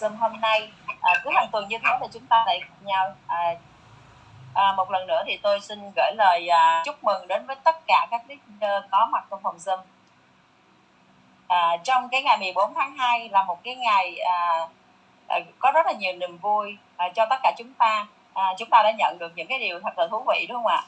Zoom hôm nay. À, cứ hàng tuần như thế thì chúng ta lại gặp nhau. À, à, một lần nữa thì tôi xin gửi lời à, chúc mừng đến với tất cả các leader có mặt trong phòng Zoom. À, trong cái ngày 14 tháng 2 là một cái ngày à, à, có rất là nhiều niềm vui à, cho tất cả chúng ta. À, chúng ta đã nhận được những cái điều thật là thú vị đúng không ạ?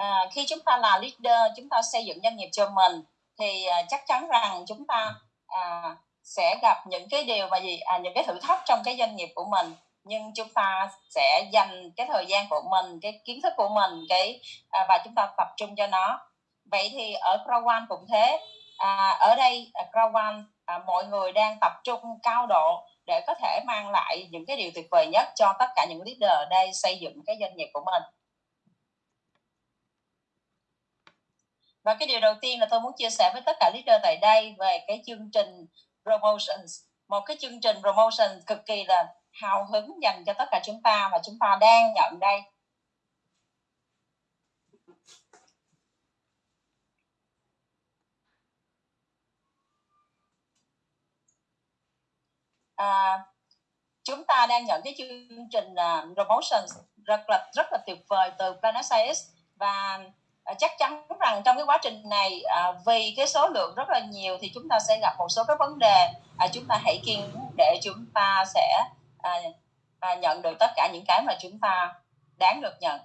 À, khi chúng ta là leader chúng ta xây dựng doanh nghiệp cho mình thì à, chắc chắn rằng chúng ta à, sẽ gặp những cái điều mà gì à, những cái thử thách trong cái doanh nghiệp của mình. Nhưng chúng ta sẽ dành cái thời gian của mình cái kiến thức của mình cái à, và chúng ta tập trung cho nó. Vậy thì ở Crowan cũng thế. À, ở đây à, Crowan à, mọi người đang tập trung cao độ để có thể mang lại những cái điều tuyệt vời nhất cho tất cả những leader ở đây xây dựng cái doanh nghiệp của mình. Và cái điều đầu tiên là tôi muốn chia sẻ với tất cả leader tại đây về cái chương trình promotions. Một cái chương trình promotion cực kỳ là hào hứng dành cho tất cả chúng ta và chúng ta đang nhận đây. À, chúng ta đang nhận cái chương trình à, uh, promotion rất là rất là tuyệt vời từ Planet Science. Và Ờ, chắc chắn rằng trong cái quá trình này ờ, vì cái số lượng rất là nhiều thì chúng ta sẽ gặp một số các vấn đề. Ờ, chúng ta hãy kiên để chúng ta sẽ à, à, nhận được tất cả những cái mà chúng ta đáng được nhận.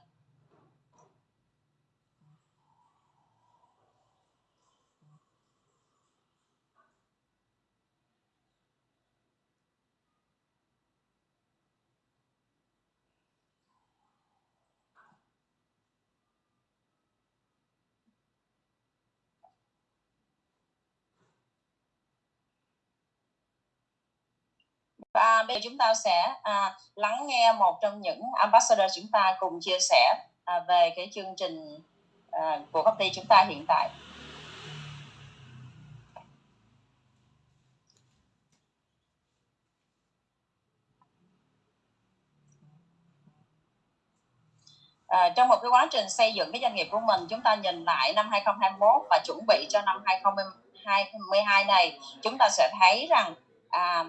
Và bây giờ chúng ta sẽ à, lắng nghe một trong những ambassador chúng ta cùng chia sẻ à, về cái chương trình à, của công ty chúng ta hiện tại. À, trong một cái quá trình xây dựng cái doanh nghiệp của mình chúng ta nhìn lại năm 2021 và chuẩn bị cho năm 2022 này chúng ta sẽ thấy rằng à,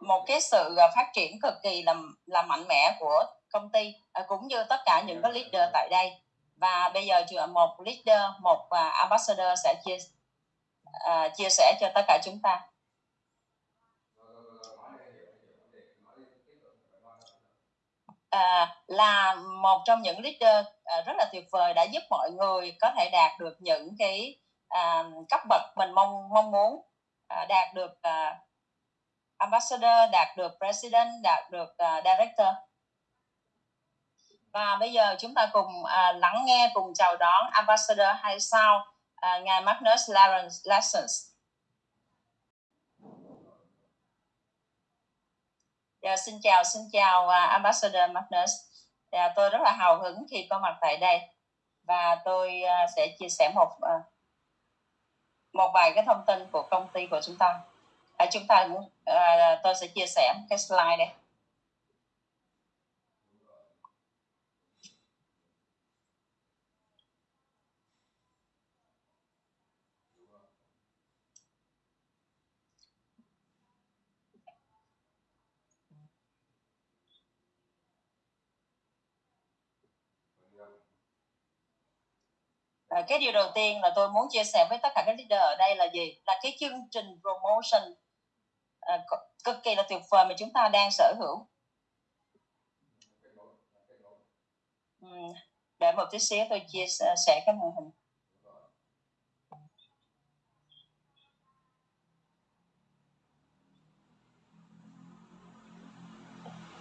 một cái sự à, phát triển cực kỳ là là mạnh mẽ của công ty à, cũng như tất cả những cái leader tại đây. Và bây giờ một leader một à, ambassador sẽ chia uh, chia sẻ cho tất cả chúng ta. À, là một trong những leader à, rất là tuyệt vời đã giúp mọi người có thể đạt được những cái à, cấp bậc mình mong mong muốn à, đạt được à, ambassador đạt được president đạt được uh, director. Và bây giờ chúng ta cùng uh, lắng nghe cùng chào đón ambassador hay sao uh, ngài Magnus Lawrence Lessons Yeah, dạ, xin chào xin chào uh, ambassador Magnus. Yeah, dạ, tôi rất là hào hứng khi có mặt tại đây. Và tôi uh, sẽ chia sẻ một uh, một vài cái thông tin của công ty của chúng ta à, chúng ta à, tôi sẽ chia sẻ cái slide đây. Ờ, cái điều đầu tiên là tôi muốn chia sẻ với tất cả các leader ở đây là gì? Là cái chương trình promotion. Ờ, cực kỳ là tuyệt vời mà chúng ta đang sở hữu. Ừ, để một tí xíu tôi chia sẻ cái màn hình.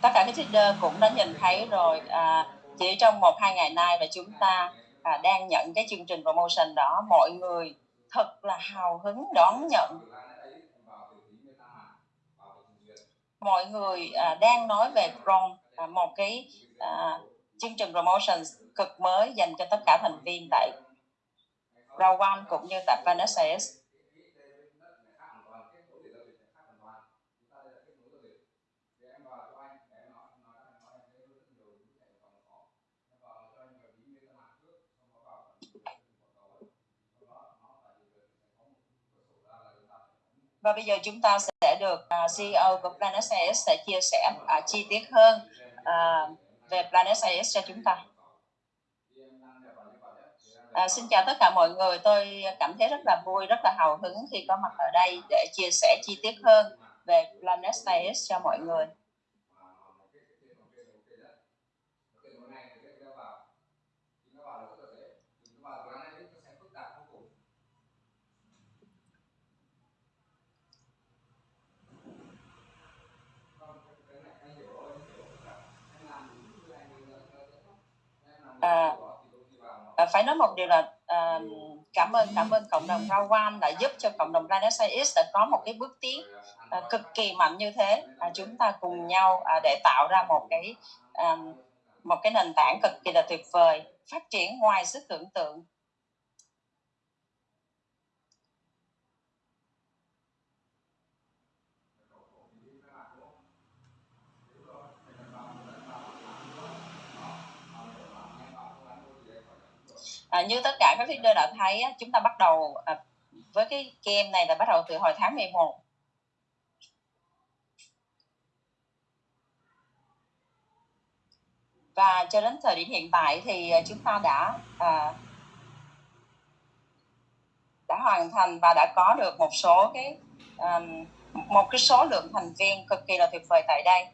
Tất cả các trader cũng đã nhìn thấy rồi à, chỉ trong một hai ngày nay mà chúng ta à, đang nhận cái chương trình promotion đó. Mọi người thật là hào hứng đón nhận. Mọi người à, đang nói về Chrome à, một cái à, chương trình promotion cực mới dành cho tất cả thành viên tại Rawan One cũng như tại Panacea. Và bây giờ chúng ta sẽ được à, uh, CEO của Planet SIS sẽ chia sẻ uh, chi tiết hơn uh, về Planet SIS cho chúng ta. À, xin chào tất cả mọi người, tôi cảm thấy rất là vui, rất là hào hứng khi có mặt ở đây để chia sẻ chi tiết hơn về Planet SIS cho mọi người. à, à, phải nói một điều là uh, cảm ơn cảm ơn cộng đồng Rawan đã giúp cho cộng đồng Renaissance đã có một cái bước tiến uh, cực kỳ mạnh như thế. Uh, chúng ta cùng nhau uh, để tạo ra một cái uh, một cái nền tảng cực kỳ là tuyệt vời phát triển ngoài sức tưởng tượng. À, như tất cả các leader đã thấy chúng ta bắt đầu à, với cái game này là bắt đầu từ hồi tháng 11 và cho đến thời điểm hiện tại thì à, chúng ta đã à, đã hoàn thành và đã có được một số cái um, một cái số lượng thành viên cực kỳ là tuyệt vời tại đây.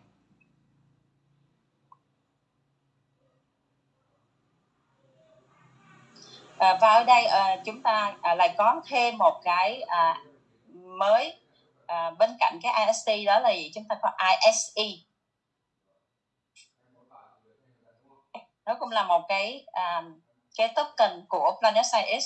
À, và ở đây à, chúng ta à, lại có thêm một cái à, mới à, bên cạnh cái IST đó là gì? Chúng ta có ISE nó cũng là một cái à, cái token của Planet Science.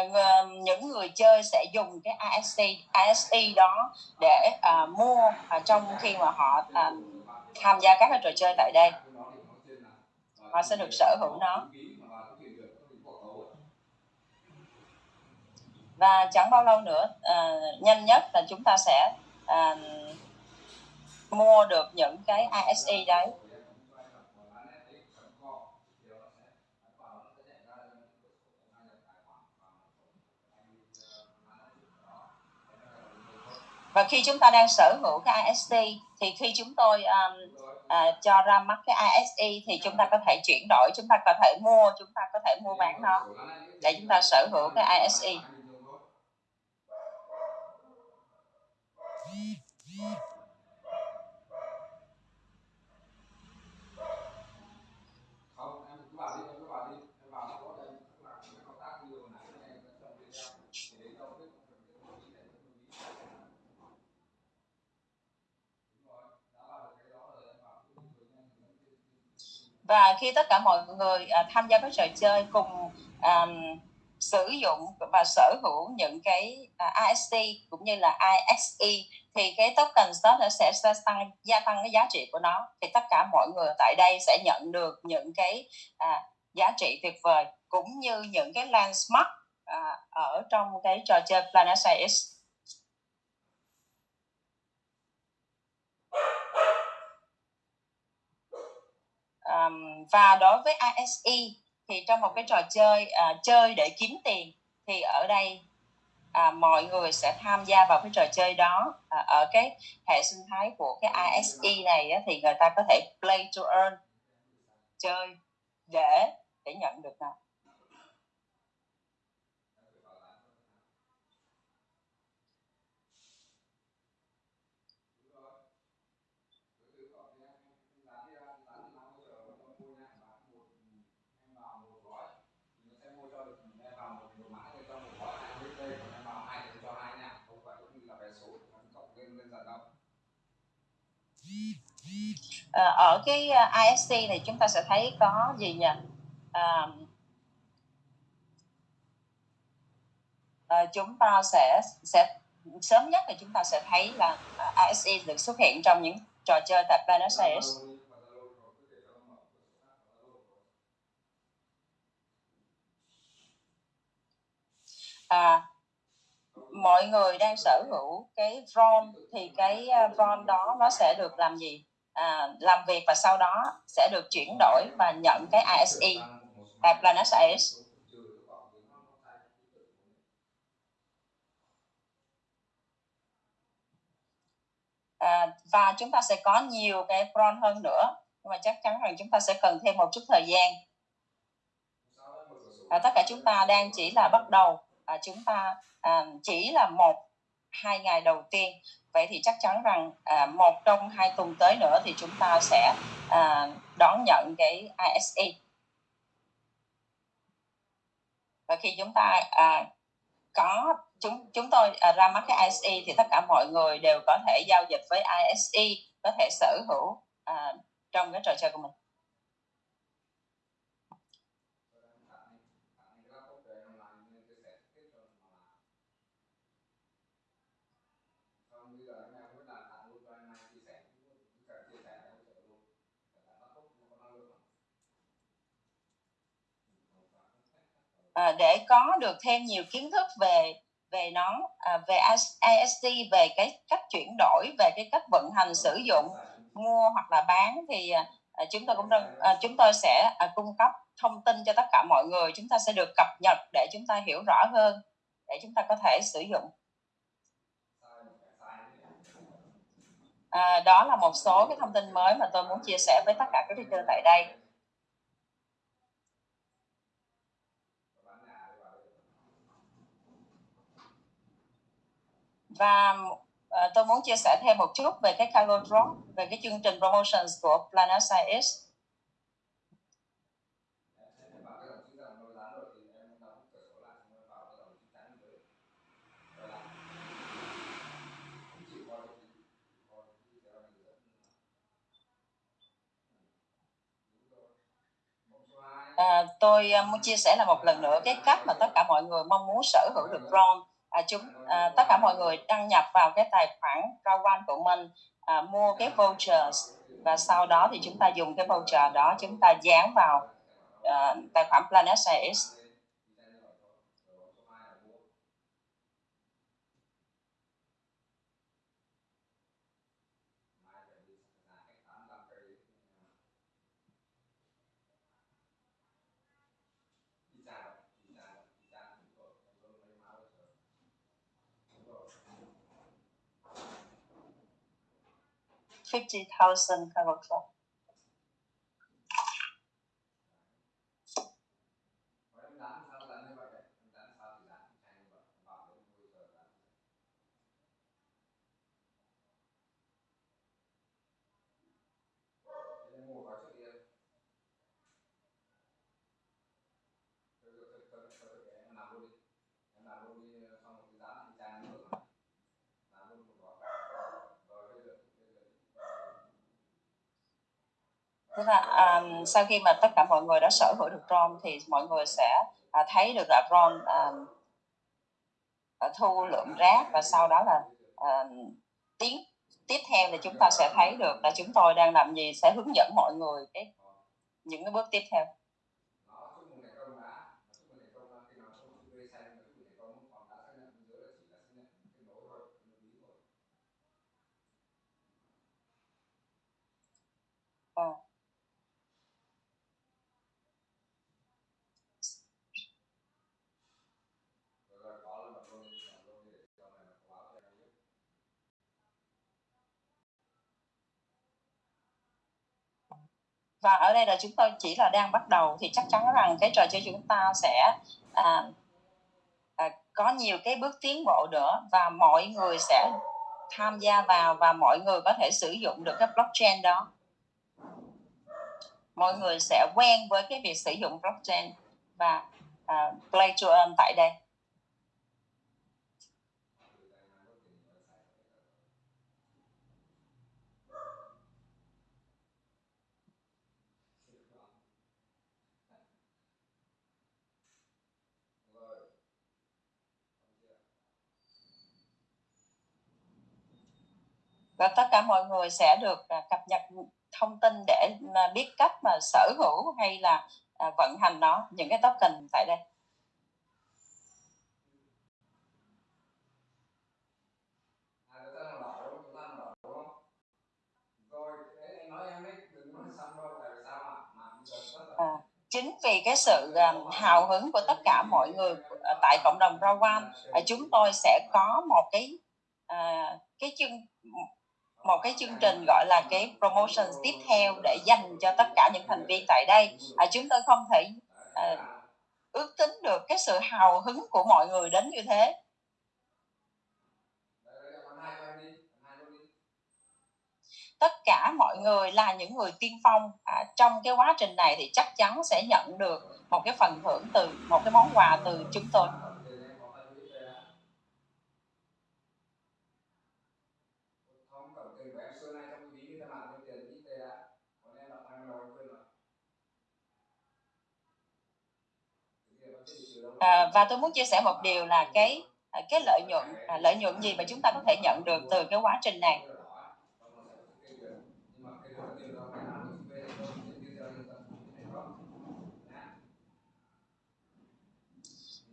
Uh, những người chơi sẽ dùng cái ISC ISE đó để uh, mua uh, trong khi mà họ uh, tham gia các cái trò chơi tại đây. Họ sẽ được sở hữu nó. Và chẳng bao lâu nữa uh, nhanh nhất là chúng ta sẽ uh, mua được những cái ISE đấy. Và khi chúng ta đang sở hữu cái IST thì khi chúng tôi um, uh, cho ra mắt cái ISE thì chúng ta có thể chuyển đổi chúng ta có thể mua chúng ta có thể mua bán nó để chúng ta sở hữu cái ISE và khi tất cả mọi người à, tham gia các trò chơi cùng à, sử dụng và sở hữu những cái à, IST cũng như là ISE thì cái token đó nó sẽ, sẽ tăng gia tăng cái giá trị của nó. Thì tất cả mọi người tại đây sẽ nhận được những cái à, giá trị tuyệt vời cũng như những cái landmark à, ở trong cái trò chơi Planet Science. Um, và đối với ISE thì trong một cái trò chơi uh, chơi để kiếm tiền thì ở đây à, mọi người sẽ tham gia vào cái trò chơi đó. À, ở cái hệ sinh thái của cái ISE này á, thì người ta có thể play to earn chơi để để nhận được nào à, ở cái ờ, ISC này chúng ta sẽ thấy có gì nhỉ? À, à, chúng ta sẽ sẽ sớm nhất thì chúng ta sẽ thấy là ISE được xuất hiện trong những trò chơi tại Buenos Aires. À, mọi người đang sở hữu cái ROM thì cái ROM đó nó sẽ được làm gì? À, làm việc và sau đó sẽ được chuyển đổi và nhận cái ISE tại Planet IS à, và chúng ta sẽ có nhiều cái Bron hơn nữa nhưng mà chắc chắn rằng chúng ta sẽ cần thêm một chút thời gian. À, tất cả chúng ta đang chỉ là bắt đầu. À, chúng ta à, chỉ là một hai ngày đầu tiên. Vậy thì chắc chắn rằng à, một trong hai tuần tới nữa thì chúng ta sẽ à, đón nhận cái ISE và khi chúng ta à, có chúng chúng tôi à, ra mắt cái ISE thì tất cả mọi người đều có thể giao dịch với ISE có thể sở hữu à, trong cái trò chơi của mình. À, để có được thêm nhiều kiến thức về về nó à, về IST về cái cách chuyển đổi về cái cách vận hành sử dụng mua hoặc là bán thì à, à chúng tôi cũng à, chúng tôi sẽ à, cung cấp thông tin cho tất cả mọi người. Chúng ta sẽ được cập nhật để chúng ta hiểu rõ hơn để chúng ta có thể sử dụng. À, đó là một số cái thông tin mới mà tôi muốn chia sẻ với tất cả các teacher tại đây. Và uh, tôi muốn chia sẻ thêm một chút về cái cargo drop về cái chương trình promotions của Planet Science. À, tôi ờ, muốn chia sẻ là một lần nữa cái cách mà tất cả mọi người mong muốn sở hữu được drone à, chúng à, tất cả mọi người đăng nhập vào cái tài khoản Kawan của mình à, mua cái voucher và sau đó thì chúng ta dùng cái voucher đó chúng ta dán vào à, tài khoản Planet 50,000 kind of. Tức là um, sau khi mà tất cả mọi người đã sở hữu được drone thì mọi người sẽ uh, thấy được là drone uh, à, à, thu lượng rác và sau đó là um, tiến tiếp theo thì chúng ta sẽ thấy được là chúng tôi đang làm gì sẽ hướng dẫn mọi người cái những cái bước tiếp theo. Và ở đây là chúng tôi chỉ là đang bắt đầu thì chắc chắn rằng cái trò chơi chúng ta sẽ à, à, có nhiều cái bước tiến bộ nữa và mọi người sẽ tham gia vào và mọi người có thể sử dụng được cái blockchain đó. Mọi người sẽ quen với cái việc sử dụng blockchain và uh, play to earn tại đây. và tất cả mọi người sẽ được à, cập nhật thông tin để biết cách mà sở hữu hay là à, vận hành nó những cái token tại đây. À, chính vì cái sự hào hứng của tất cả mọi người tại cộng đồng Rawan, uh, chúng tôi sẽ có một cái cái chương một cái chương trình gọi là cái promotion tiếp theo để dành cho tất cả những thành viên tại đây. À, chúng tôi không thể à, ước tính được cái sự hào hứng của mọi người đến như thế. Tất cả mọi người là những người tiên phong. À, trong cái quá trình này thì chắc chắn sẽ nhận được một cái phần thưởng từ một cái món quà từ chúng tôi. À, và tôi muốn chia sẻ một điều là cái à, cái lợi nhuận à, lợi nhuận gì mà chúng ta có thể nhận được từ cái quá trình này?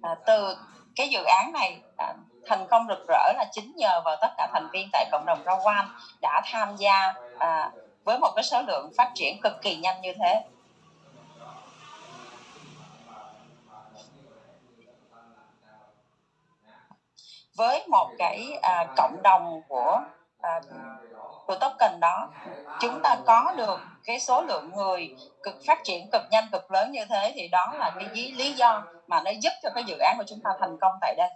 À, từ cái dự án này à, thành công rực rỡ là chính nhờ vào tất cả thành viên tại cộng đồng rau quan đã tham gia à, với một cái số lượng phát triển cực kỳ nhanh như thế. Với một cái à, cộng đồng của à, của token đó chúng ta có được cái số lượng người cực phát triển cực nhanh cực lớn như thế thì đó là cái lý do mà nó giúp cho cái dự án của chúng ta thành công tại đây.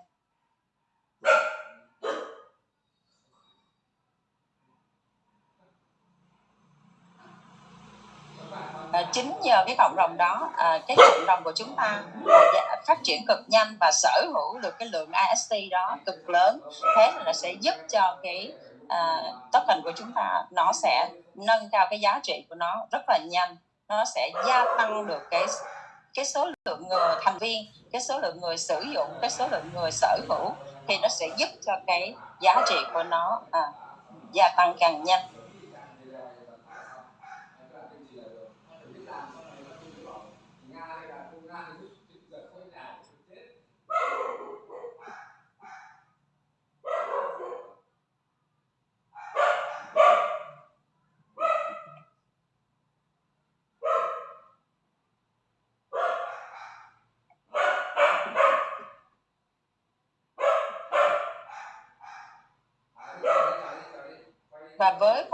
Chính nhờ cái cộng đồng đó à, cái cộng đồng của chúng ta à, phát triển cực nhanh và sở hữu được cái lượng AST đó cực lớn. Thế là nó sẽ giúp cho cái à, token của chúng ta nó sẽ nâng cao cái giá trị của nó rất là nhanh. Nó sẽ gia tăng được cái cái số lượng người thành viên cái số lượng người sử dụng cái số lượng người sở hữu. Thì nó sẽ giúp cho cái giá trị của nó à, gia tăng càng nhanh.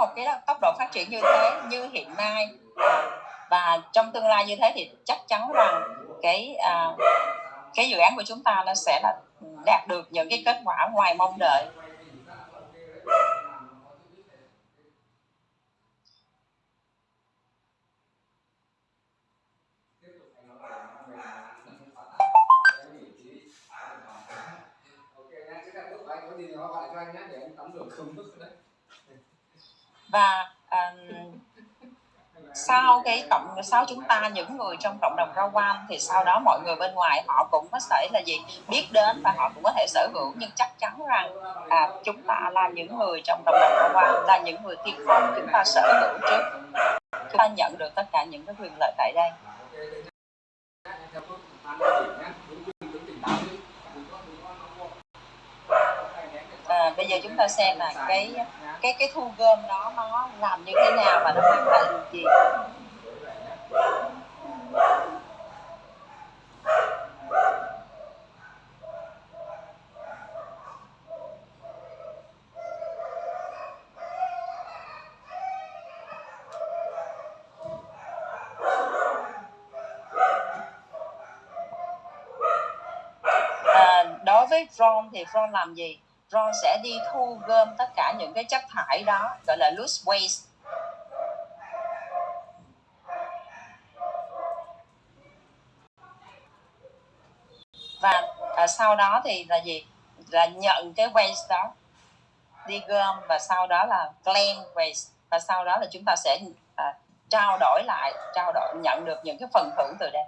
Một cái tốc độ phát triển như thế như hiện nay. Và trong tương lai như thế thì chắc chắn rằng cái à, cái dự án của chúng ta nó sẽ là đạt được những cái kết quả ngoài mong đợi. Và um, sau cái cộng sau chúng ta những người trong cộng đồng rau quan thì sau đó mọi người bên ngoài họ cũng có thể là gì biết đến và họ cũng có thể sở hữu. Nhưng chắc chắn rằng à, chúng ta là những người trong cộng đồng rau quan là những người tiên phong. Chúng ta sở hữu trước. Chúng ta nhận được tất cả những cái quyền lợi tại đây à, bây giờ chúng ta xem là cái cái cái thu gom đó nó làm như thế nào và nó mang lại được gì. À, đối với Ron thì Ron làm gì? Ron sẽ đi thu gom tất cả những cái chất thải đó gọi là loose waste. Và à, sau đó thì là gì? Là nhận cái waste đó đi gom và sau đó là clean waste. Và sau đó là chúng ta sẽ à, trao đổi lại trao đổi nhận được những cái phần thưởng từ đây.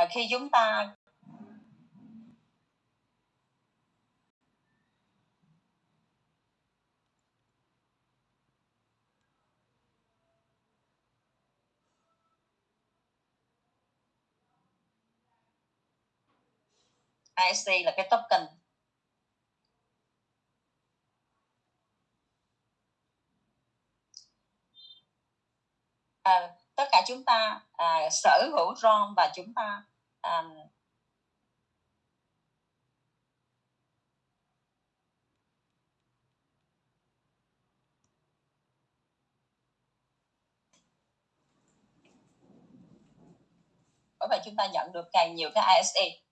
À, khi chúng ta ISC là cái token. À, tất cả chúng ta à, sở hữu ROM và chúng ta um, bởi vậy chúng ta nhận được càng nhiều cái ISE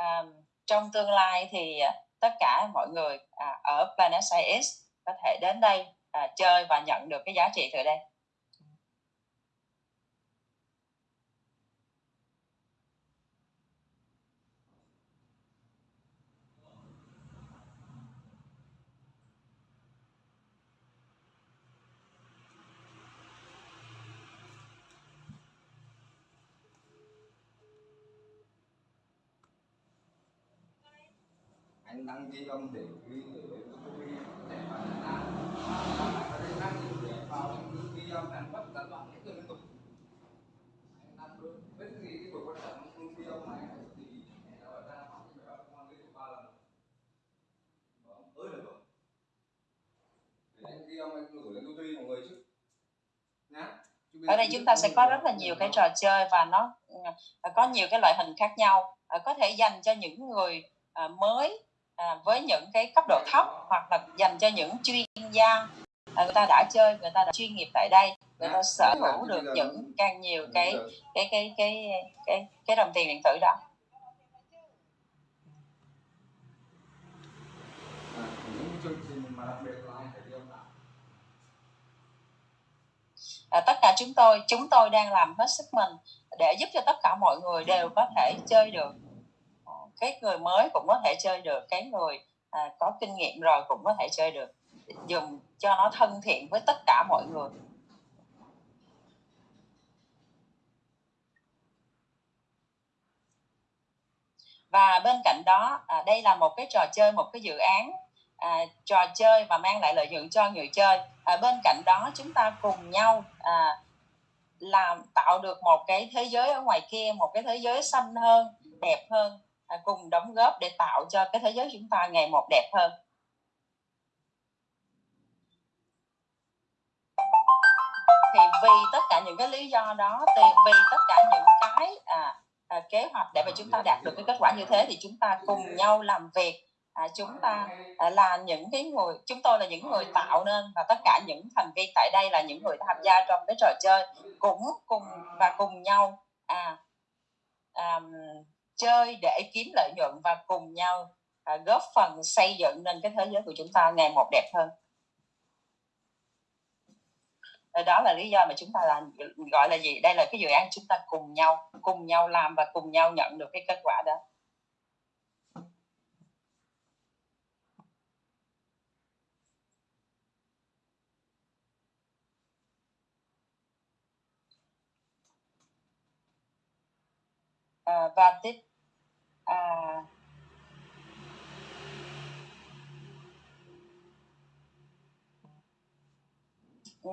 à, trong tương lai thì à, tất cả mọi người à, ở Planet Science có thể đến đây à, chơi và nhận được cái giá trị từ đây anh đăng ghi âm để ghi để để mà anh anh đăng để vào ghi âm anh bắt gián đoạn hết liên tục. Đăng luôn với cái gì cái buổi quan trọng ghi âm này thì ở ra phát thì phải công an liên tục ba lần. Vâng ơi được rồi để anh ghi âm anh gửi lên tôi mọi người chứ. Nhá. Ở đây chúng ta sẽ có rất là nhiều cái trò chơi và nó có nhiều cái loại hình khác nhau. Có thể dành cho những người à, mới à, với những cái cấp độ thấp hoặc là dành cho những chuyên gia. À, người ta đã chơi người ta đã chuyên nghiệp tại đây người ta sở hữu được những càng nhiều cái cái cái cái cái cái đồng tiền điện tử đó. À, tất cả chúng tôi chúng tôi đang làm hết sức mình để giúp cho tất cả mọi người đều có thể chơi được cái người mới cũng có thể chơi được cái người à, có kinh nghiệm rồi cũng có thể chơi được. Dùng cho nó thân thiện với tất cả mọi người. Và bên cạnh đó à, đây là một cái trò chơi một cái dự án à, trò chơi và mang lại lợi nhuận cho người chơi. À, bên cạnh đó chúng ta cùng nhau à, làm tạo được một cái thế giới ở ngoài kia một cái thế giới xanh hơn đẹp hơn. À, cùng đóng góp để tạo cho cái thế giới chúng ta ngày một đẹp hơn. Thì vì tất cả những cái lý do đó thì vì tất cả những cái à, à, kế hoạch để mà chúng ta đạt được cái kết quả như thế thì chúng ta cùng nhau làm việc. À, chúng ta à, là những cái người chúng tôi là những người tạo nên và tất cả những thành viên tại đây là những người tham gia trong cái trò chơi cũng cùng và cùng nhau à, à chơi để kiếm lợi nhuận và cùng nhau à, góp phần xây dựng nên cái thế giới của chúng ta ngày một đẹp hơn. Ờ, đó là lý do mà chúng ta là gọi là gì? Đây là cái dự án chúng ta cùng nhau cùng nhau làm và cùng nhau nhận được cái kết quả đó. À, và tiếp à, ừ.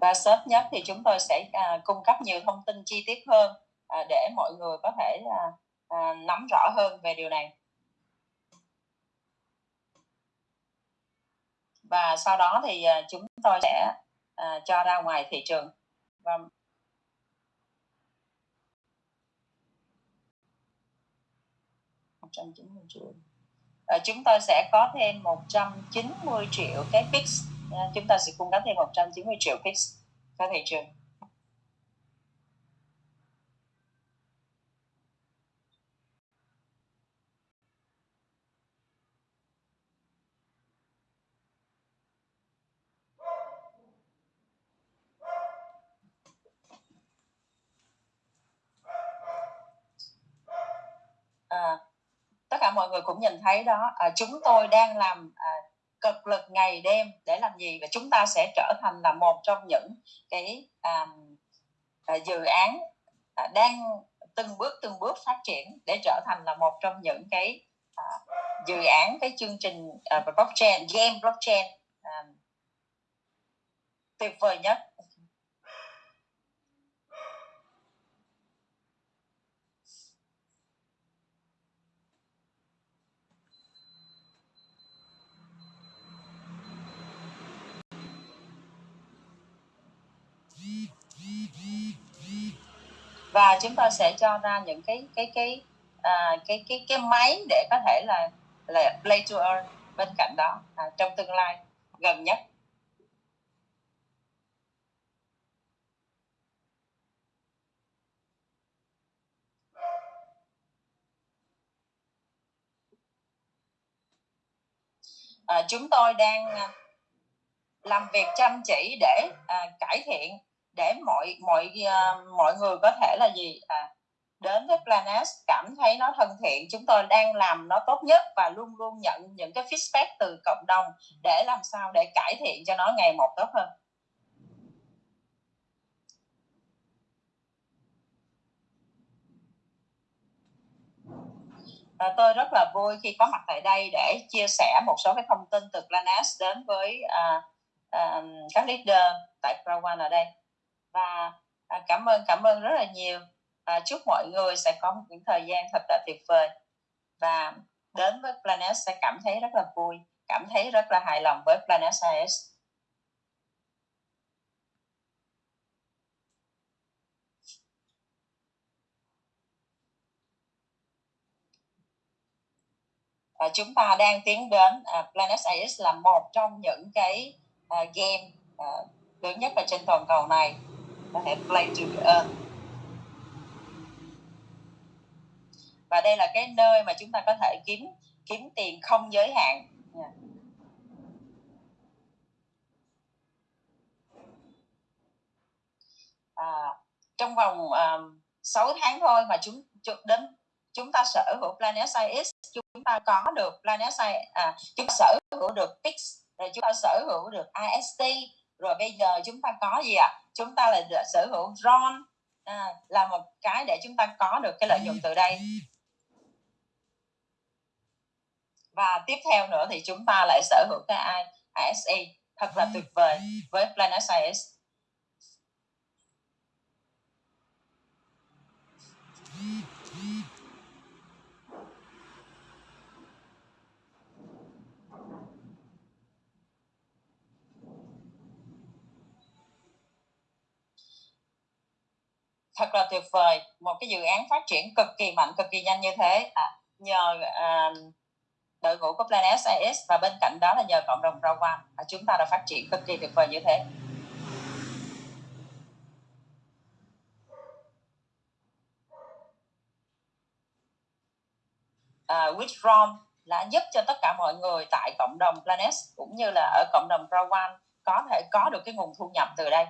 và sớm nhất thì chúng tôi sẽ à, cung cấp nhiều thông tin chi tiết hơn à, để mọi người có thể à, à, nắm rõ hơn về điều này. Và sau đó thì à, chúng tôi sẽ à, cho ra ngoài thị trường. Và 190 triệu. À, chúng tôi sẽ có thêm 190 triệu cái fix. À, chúng ta sẽ cung cấp thêm 190 triệu fix. Cho thị trường à, tất cả mọi người cũng nhìn thấy đó à, chúng tôi đang làm à, cực lực ngày đêm để làm gì? Và chúng ta sẽ trở thành là một trong những cái à, à, dự án à, đang từng bước từng bước phát triển để trở thành là một trong những cái à, dự án cái chương trình à, blockchain game blockchain à, tuyệt vời nhất. Và chúng ta sẽ cho ra những cái cái cái à, cái cái cái máy để có thể là là play to earn bên cạnh đó à, trong tương lai gần nhất. À, chúng tôi đang à, làm việc chăm chỉ để à, cải thiện để mọi mọi uh, mọi người có thể là gì? À, đến với Planet cảm thấy nó thân thiện chúng tôi đang làm nó tốt nhất và luôn luôn nhận những cái feedback từ cộng đồng để làm sao để cải thiện cho nó ngày một tốt hơn. À, tôi rất là vui khi có mặt tại đây để chia sẻ một số cái thông tin từ Planet đến với uh, uh, các leader tại Prawan ở đây và à, cảm ơn cảm ơn rất là nhiều. Và chúc mọi người sẽ có một những thời gian thật là tuyệt vời. Và đến với Planet sẽ cảm thấy rất là vui cảm thấy rất là hài lòng với Planet Science. Và chúng ta đang tiến đến uh, Planet Science là một trong những cái uh, game uh, lớn nhất ở trên toàn cầu này có thể play to earn và đây là cái nơi mà chúng ta có thể kiếm kiếm tiền không giới hạn yeah. à, trong vòng à, um, 6 tháng thôi mà chúng, chúng đến chúng ta sở hữu Planet Science chúng ta có được Planet Science à, chúng ta sở hữu được Pix rồi chúng ta sở hữu được IST rồi bây giờ chúng ta có gì ạ? À? chúng ta là sở hữu RON à, là một cái để chúng ta có được cái lợi nhuận từ đây. Và tiếp theo nữa thì chúng ta lại sở hữu cái ISE thật là tuyệt vời với Planet Science. Thật là tuyệt vời một cái dự án phát triển cực kỳ mạnh cực kỳ nhanh như thế. À, nhờ à, đội ngũ của Plan SIS và bên cạnh đó là nhờ cộng đồng rau quan à, chúng ta đã phát triển cực kỳ tuyệt vời như thế. À, Withdrawn là giúp cho tất cả mọi người tại cộng đồng Planet cũng như là ở cộng đồng Rawan có thể có được cái nguồn thu nhập từ đây.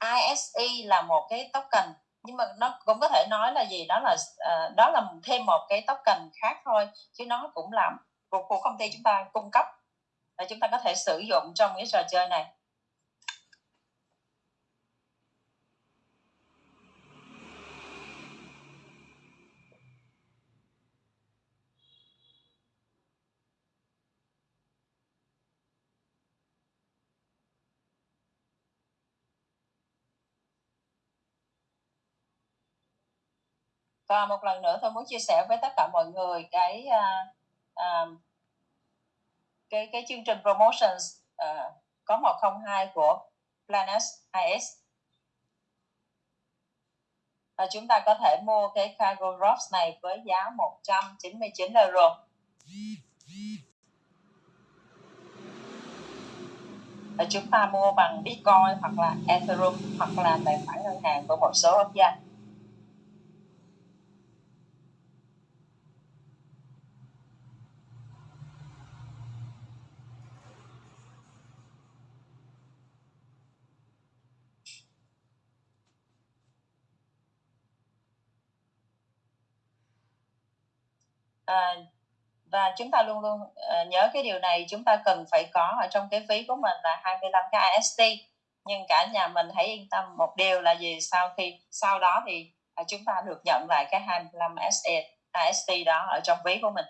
ISE là một cái token. Nhưng mà nó cũng có thể nói là gì? Đó là uh, đó là thêm một cái token khác thôi chứ nó cũng làm của, của công ty chúng ta cung cấp. Và chúng ta có thể sử dụng trong cái trò chơi này. Và một lần nữa tôi muốn chia sẻ với tất cả mọi người cái uh, uh, cái cái chương trình promotions uh, có 102 của Planet IS và chúng ta có thể mua cái cargo drops này với giá 199 euro. Và chúng ta mua bằng Bitcoin hoặc là Ethereum hoặc là tài khoản ngân hàng của một số quốc gia. À, và chúng ta luôn luôn uh, nhớ cái điều này. Chúng ta cần phải có ở trong cái phí của mình là 25 cái AST nhưng cả nhà mình hãy yên tâm một điều là gì? Sau khi sau đó thì uh, chúng ta được nhận lại cái 25 AST, AST đó ở trong ví của mình.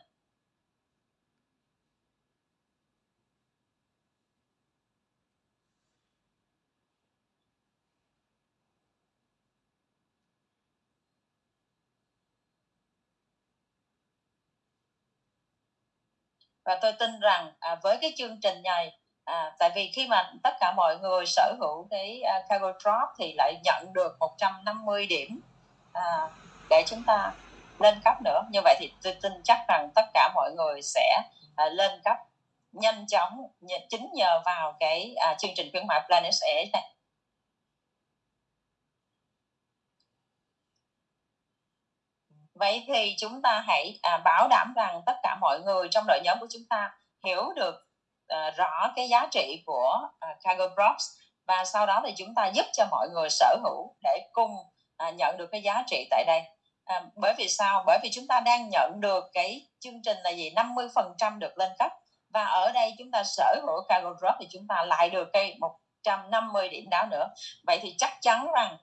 Và tôi tin rằng à, với cái chương trình này à, tại vì khi mà tất cả mọi người sở hữu cái à, cargo drop thì lại nhận được 150 điểm à, để chúng ta lên cấp nữa. Như vậy thì tôi tin chắc rằng tất cả mọi người sẽ à, lên cấp nhanh chóng chính nhờ vào cái à, chương trình khuyến mại Planet Air này. Vậy thì chúng ta hãy à, bảo đảm rằng tất cả mọi người trong đội nhóm của chúng ta hiểu được à, rõ cái giá trị của à, cargo props và sau đó thì chúng ta giúp cho mọi người sở hữu để cùng à, nhận được cái giá trị tại đây. À, bởi vì sao? Bởi vì chúng ta đang nhận được cái chương trình là gì? 50 phần trăm được lên cấp và ở đây chúng ta sở hữu cargo drop thì chúng ta lại được cái 150 điểm đó nữa. Vậy thì chắc chắn rằng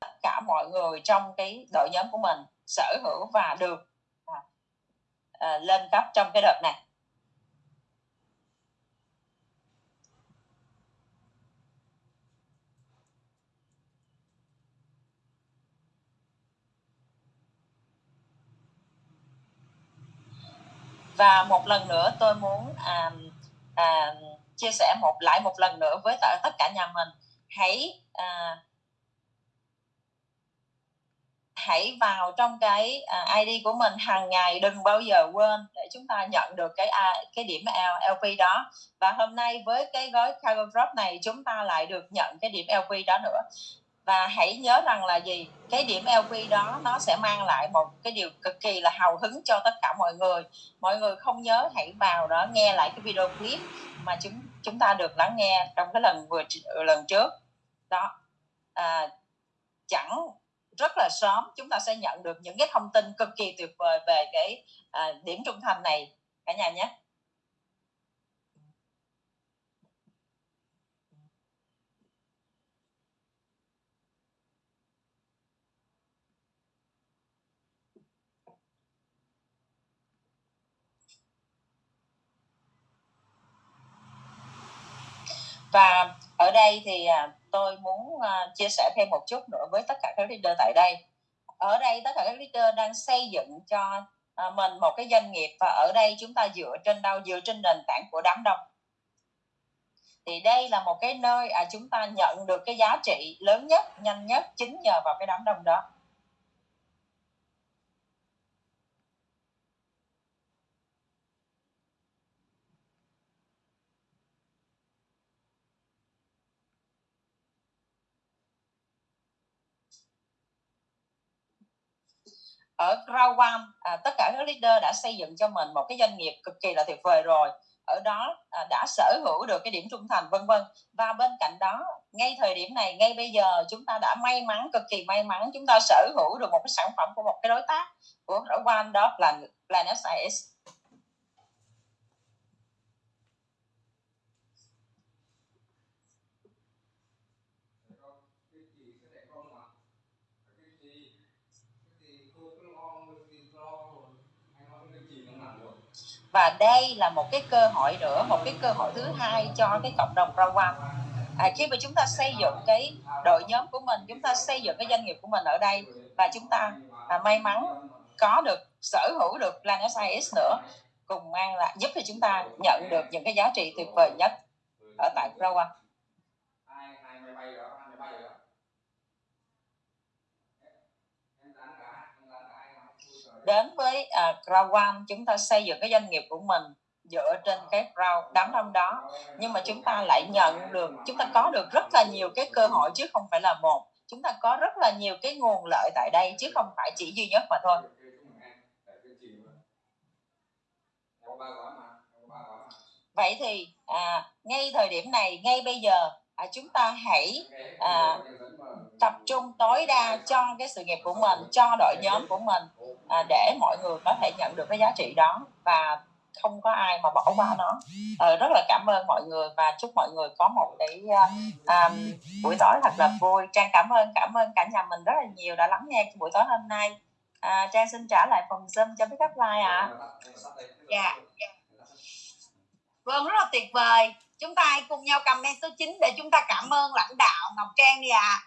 tất cả mọi người trong cái đội nhóm của mình sở hữu và được à, à, lên cấp trong cái đợt này. Và một lần nữa tôi muốn à, à, chia sẻ một lại một lần nữa với tất cả nhà mình. Hãy à, hãy vào trong cái à, ID của mình hàng ngày đừng bao giờ quên để chúng ta nhận được cái à, cái điểm LP đó. Và hôm nay với cái gói cargo drop này chúng ta lại được nhận cái điểm LP đó nữa. Và hãy nhớ rằng là gì? Cái điểm LP đó nó sẽ mang lại một cái điều cực kỳ là hào hứng cho tất cả mọi người. Mọi người không nhớ hãy vào đó nghe lại cái video clip mà chúng chúng ta được lắng nghe trong cái lần vừa lần trước. Đó. À, chẳng rất là sớm chúng ta sẽ nhận được những cái thông tin cực kỳ tuyệt vời về cái à, điểm trung thành này cả nhà nhé. Và ở đây thì à, tôi muốn uh, chia sẻ thêm một chút nữa với tất cả các leader tại đây. Ở đây tất cả các leader đang xây dựng cho uh, mình một cái doanh nghiệp và ở đây chúng ta dựa trên đâu? Dựa trên nền tảng của đám đông. Thì đây là một cái nơi à, chúng ta nhận được cái giá trị lớn nhất nhanh nhất chính nhờ vào cái đám đông đó. Ở Rawam à, tất cả các leader đã xây dựng cho mình một cái doanh nghiệp cực kỳ là tuyệt vời rồi. Ở đó à, đã sở hữu được cái điểm trung thành vân vân. Và bên cạnh đó ngay thời điểm này ngay bây giờ chúng ta đã may mắn cực kỳ may mắn chúng ta sở hữu được một cái sản phẩm của một cái đối tác của Rawam đó là Planet Science. Và đây là một cái cơ hội nữa một cái cơ hội thứ hai cho cái cộng đồng rau quan à, khi mà chúng ta xây dựng cái đội nhóm của mình chúng ta xây dựng cái doanh nghiệp của mình ở đây và chúng ta à, may mắn có được sở hữu được Plan SIS nữa cùng mang lại giúp cho chúng ta nhận được những cái giá trị tuyệt vời nhất ở tại rau One. hai hai máy bay đó hai máy bay đó em dán cả em dán cả hai ngón Ui trời đến với uh, One chúng ta xây dựng cái doanh nghiệp của mình dựa trên cái Grow đám đông đó. Nhưng mà chúng ta lại nhận được chúng ta có được rất là nhiều cái cơ hội chứ không phải là một. Chúng ta có rất là nhiều cái nguồn lợi tại đây chứ không phải chỉ duy nhất mà thôi. Vậy thì à, ngay thời điểm này ngay bây giờ à, chúng ta hãy À, tập trung tối đa cho cái sự nghiệp của mình cho đội nhóm của mình à, để mọi người có thể nhận được cái giá trị đó và không có ai mà bỏ qua nó à, rất là cảm ơn mọi người và chúc mọi người có một cái à, à, buổi tối thật là vui trang cảm ơn cảm ơn cả nhà mình rất là nhiều đã lắng nghe buổi tối hôm nay à, trang xin trả lại phòng zoom cho biết up like ạ Dạ. Vâng, rất là tuyệt vời. Chúng ta hãy cùng nhau comment số 9 để chúng ta cảm ơn lãnh đạo Ngọc Trang đi ạ.